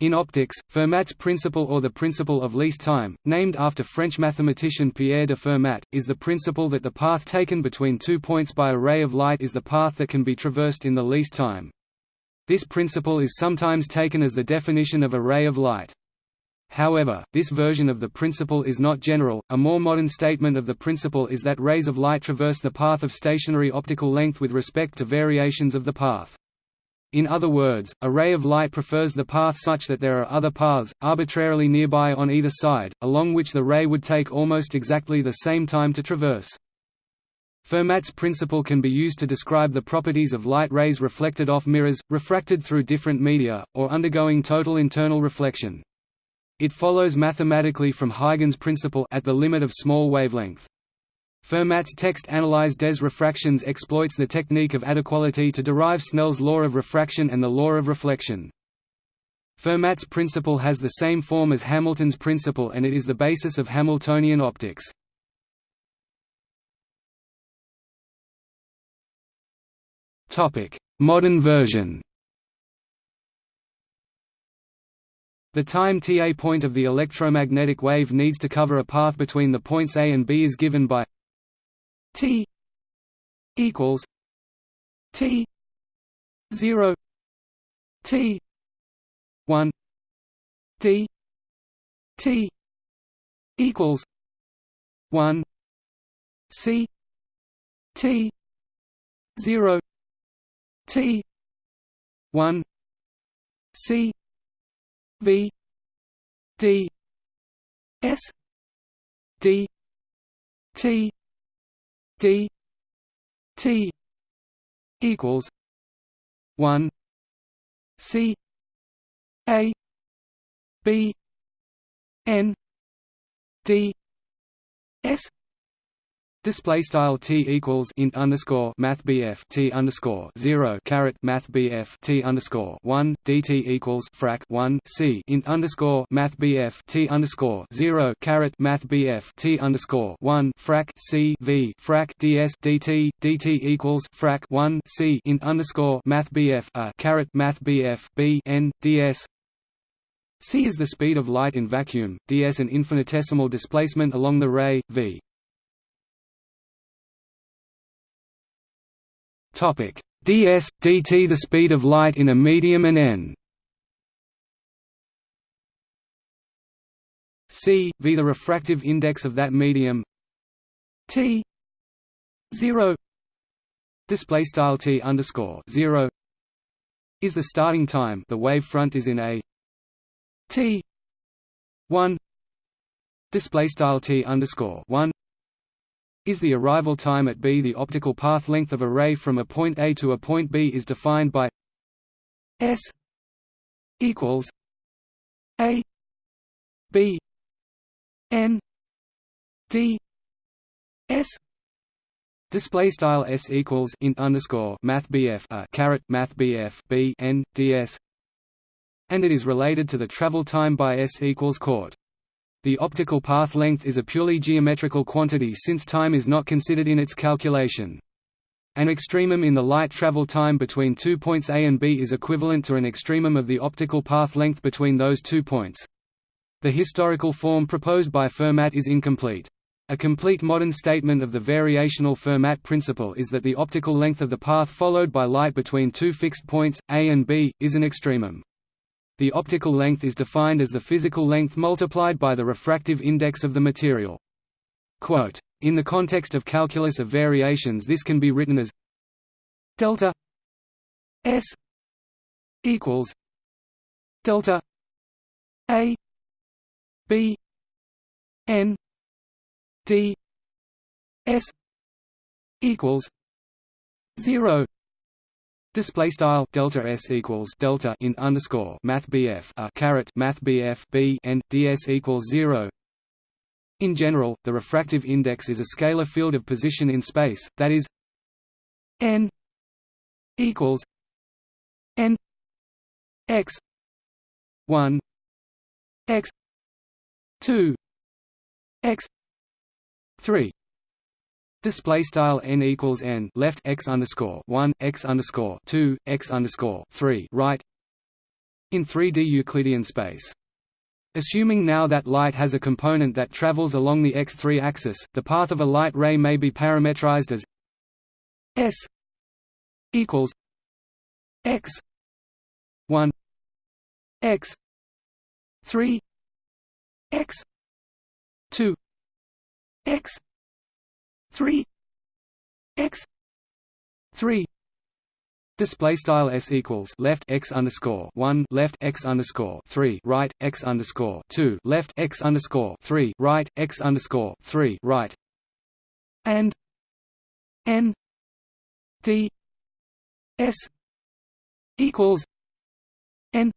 In optics, Fermat's principle or the principle of least time, named after French mathematician Pierre de Fermat, is the principle that the path taken between two points by a ray of light is the path that can be traversed in the least time. This principle is sometimes taken as the definition of a ray of light. However, this version of the principle is not general. A more modern statement of the principle is that rays of light traverse the path of stationary optical length with respect to variations of the path. In other words, a ray of light prefers the path such that there are other paths, arbitrarily nearby on either side, along which the ray would take almost exactly the same time to traverse. Fermat's principle can be used to describe the properties of light rays reflected off mirrors, refracted through different media, or undergoing total internal reflection. It follows mathematically from Huygens' principle at the limit of small wavelength. Fermat's text Analyse des refractions exploits the technique of adequality to derive Snell's law of refraction and the law of reflection. Fermat's principle has the same form as Hamilton's principle and it is the basis of Hamiltonian optics. Modern version The time Ta point of the electromagnetic wave needs to cover a path between the points A and B is given by T equals T zero T one D T equals one C T zero T one C V D S D T D T equals one C A B N D S Display style t equals int underscore math bf t underscore zero caret math bf t underscore one dt equals frac one c int underscore math bf t underscore zero caret math bf t underscore one frac c v frac ds dt dt equals frac one c int underscore math bf a caret math bf b n ds c is the speed of light in vacuum, ds an infinitesimal displacement along the ray, v. Topic. Ds dt the speed of light in a medium and n. C v the refractive index of that medium. T 0 display style t underscore 0 is the starting time. The wave front is in a. T 1 display style t underscore 1 is the arrival time at B. The optical path length of a ray from a point A to a point B is defined by S equals A B N D S Display style s equals int underscore math bf a caret math bf b n ds, and it is related to the travel time by s equals court. The optical path length is a purely geometrical quantity since time is not considered in its calculation. An extremum in the light travel time between two points A and B is equivalent to an extremum of the optical path length between those two points. The historical form proposed by Fermat is incomplete. A complete modern statement of the variational Fermat principle is that the optical length of the path followed by light between two fixed points, A and B, is an extremum. The optical length is defined as the physical length multiplied by the refractive index of the material. Quote, in the context of calculus of variations this can be written as delta s equals delta a b n d s equals 0 Display style delta s equals delta in underscore math bf a uh, caret math bf b n ds equals zero. In general, the refractive index is a scalar field of position in space, that is n equals n x one x two x three Display style n equals n left x underscore one x underscore two x underscore three right. in 3D Euclidean space. Assuming now that light has a component that travels along the x3 axis, the path of a light ray may be parametrized as s equals x 1 x 3 x 2 x 3 x 3 Display style s equals left x underscore one left x underscore three right x underscore two left x underscore three right x underscore three right and n d s equals n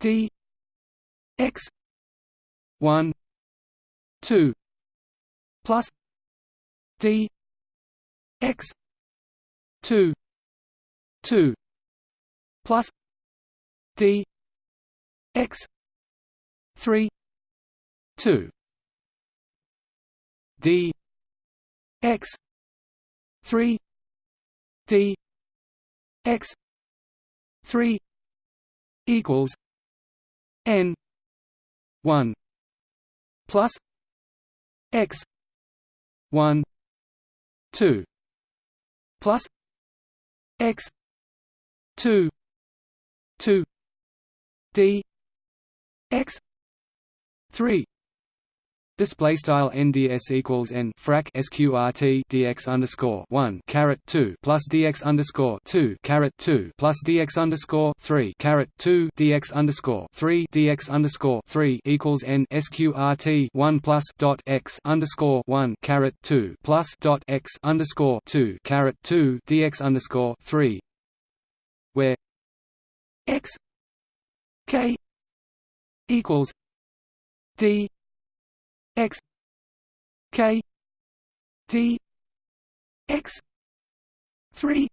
d x one two plus d x two 2 plus d x 3 2 d x 3 d x 3 equals n 1 plus x 1 2 plus x two two D X three Display style NDS equals N frac SQRT DX underscore one caret two plus DX underscore two caret two plus DX underscore three caret two DX underscore three DX underscore three equals N SQRT one plus dot X underscore one caret two plus dot X underscore two caret two DX underscore three where x k equals d x k d x three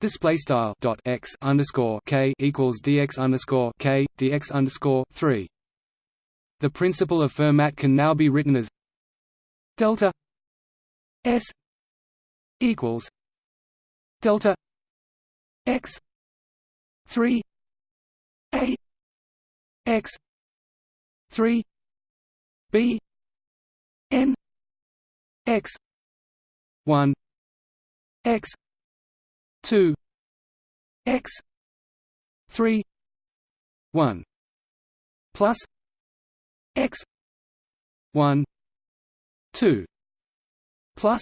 Display style dot x underscore k equals dx underscore k dx underscore three. The principle of Fermat can now be written as delta s equals delta x 3 a x 3 b n x 1 x 2 x 3 1 plus x 1 2 plus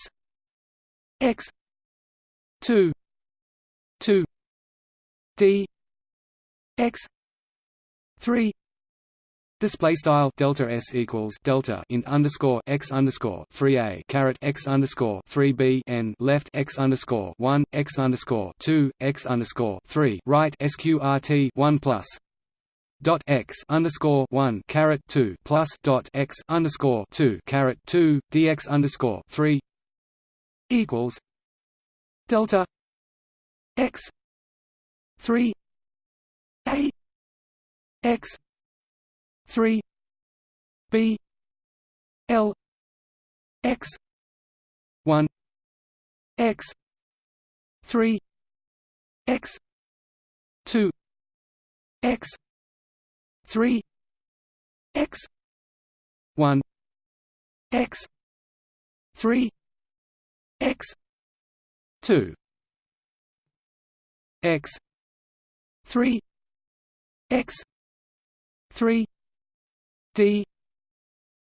x 2 2 d x 3 Display style delta s equals delta int underscore x underscore three a caret x underscore three b n left x underscore one x underscore two x underscore three right sqrt one plus dot x underscore one caret two plus dot x underscore two caret two dx underscore three equals delta x 3 a x 3 b l x 1 x 3 x 2 x 3 x 1 x 3 x 2 x 3 x 3 d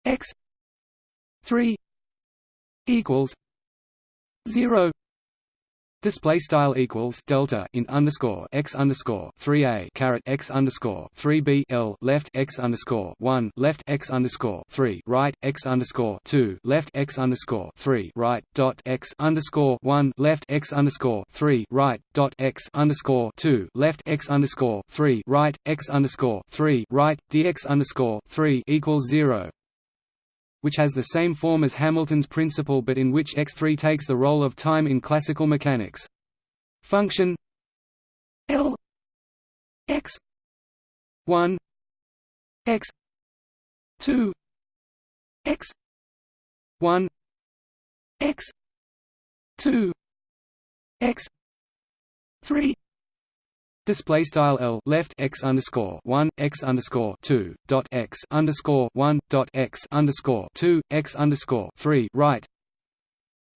x 3 equals 0 Display style equals delta in underscore x underscore three a caret x underscore three b l left x underscore one left x underscore three right x underscore two left x underscore three right dot x underscore one left x underscore three right dot x underscore two left x underscore three right x underscore three right dx underscore three equals zero which has the same form as Hamilton's principle but in which x3 takes the role of time in classical mechanics. Function L x 1 x 2 x 1 x 2 x 3 Display style L left x underscore one x underscore two dot x underscore one dot x underscore two x underscore three right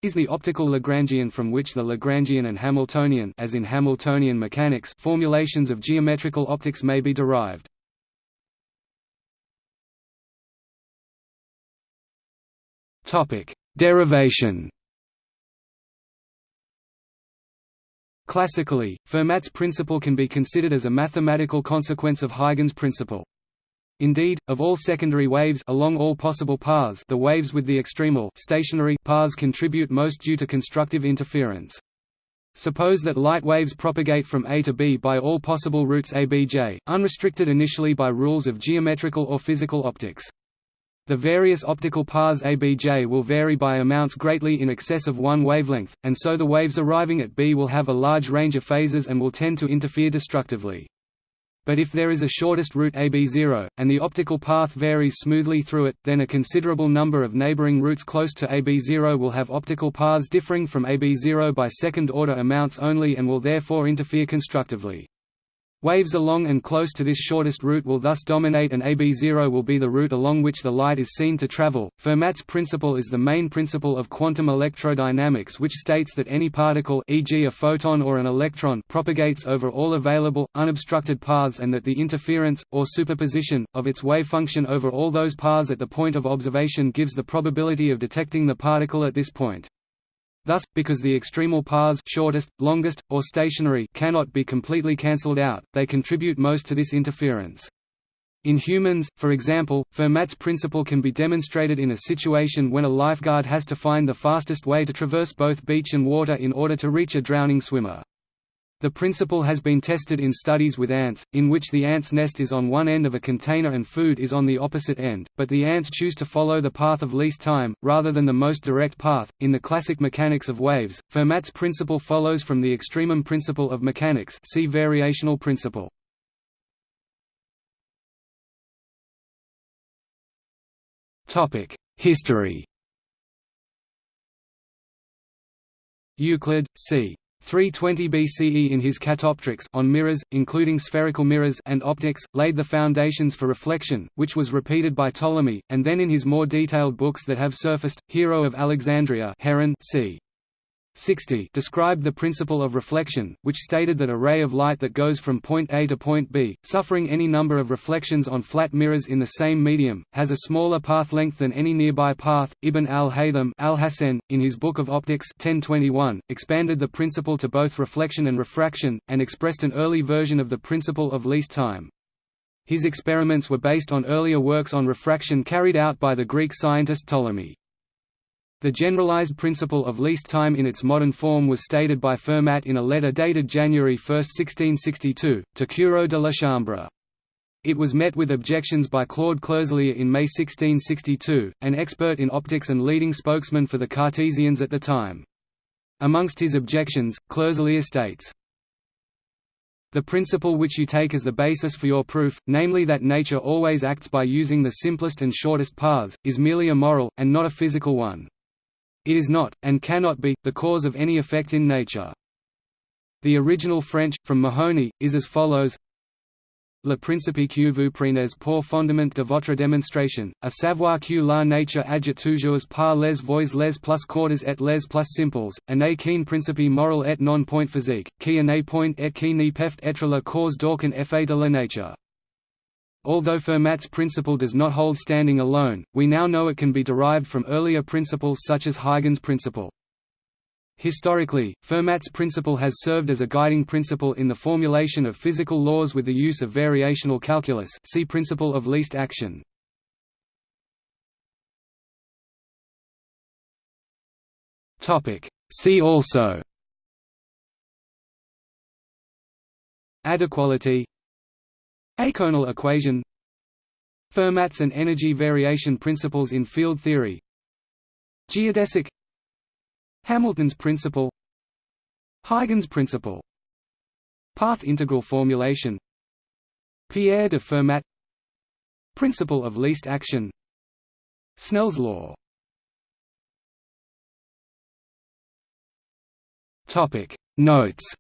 is the optical Lagrangian from which the Lagrangian and Hamiltonian as in Hamiltonian mechanics formulations of geometrical optics may be derived. Topic: Derivation. Classically, Fermat's principle can be considered as a mathematical consequence of Huygens' principle. Indeed, of all secondary waves along all possible paths the waves with the extremal stationary paths contribute most due to constructive interference. Suppose that light waves propagate from A to B by all possible routes ABJ, unrestricted initially by rules of geometrical or physical optics. The various optical paths ABJ will vary by amounts greatly in excess of one wavelength, and so the waves arriving at B will have a large range of phases and will tend to interfere destructively. But if there is a shortest route AB0, and the optical path varies smoothly through it, then a considerable number of neighboring routes close to AB0 will have optical paths differing from AB0 by second-order amounts only and will therefore interfere constructively. Waves along and close to this shortest route will thus dominate and AB0 will be the route along which the light is seen to travel. Fermat's principle is the main principle of quantum electrodynamics which states that any particle e.g. a photon or an electron propagates over all available, unobstructed paths and that the interference, or superposition, of its wave function over all those paths at the point of observation gives the probability of detecting the particle at this point. Thus, because the extremal paths shortest, longest, or stationary cannot be completely cancelled out, they contribute most to this interference. In humans, for example, Fermat's principle can be demonstrated in a situation when a lifeguard has to find the fastest way to traverse both beach and water in order to reach a drowning swimmer. The principle has been tested in studies with ants, in which the ant's nest is on one end of a container and food is on the opposite end, but the ants choose to follow the path of least time, rather than the most direct path. In the classic mechanics of waves, Fermat's principle follows from the extremum principle of mechanics see variational principle. Topic: History Euclid, c. 320 BCE in his Catoptrics on mirrors, including spherical mirrors and optics, laid the foundations for reflection, which was repeated by Ptolemy, and then in his more detailed books that have surfaced, Hero of Alexandria Heron c. 60 described the principle of reflection, which stated that a ray of light that goes from point A to point B, suffering any number of reflections on flat mirrors in the same medium, has a smaller path length than any nearby path. Ibn al-Haytham al in his Book of Optics 1021, expanded the principle to both reflection and refraction, and expressed an early version of the principle of least time. His experiments were based on earlier works on refraction carried out by the Greek scientist Ptolemy. The generalized principle of least time in its modern form was stated by Fermat in a letter dated January 1, 1662, to Cureau de la Chambre. It was met with objections by Claude Clerselier in May 1662, an expert in optics and leading spokesman for the Cartesians at the time. Amongst his objections, Clerselier states, the principle which you take as the basis for your proof, namely that nature always acts by using the simplest and shortest paths, is merely a moral, and not a physical one. It is not, and cannot be, the cause of any effect in nature. The original French, from Mahoney, is as follows Le principe que vous prenez pour fondement de votre démonstration, à savoir que la nature agit toujours par les voies les plus courtes et les plus simples, et n'est qu'un principe moral et non point physique, qui n'est point et qui ne peut être la cause d'aucun effet de la nature. Although Fermat's principle does not hold standing alone, we now know it can be derived from earlier principles such as Huygens' principle. Historically, Fermat's principle has served as a guiding principle in the formulation of physical laws with the use of variational calculus see principle of least action. See also Adequality Eikonal equation Fermat's and energy variation principles in field theory. Geodesic Hamilton's principle Huygens principle Path integral formulation Pierre de Fermat Principle of least action Snell's law. Notes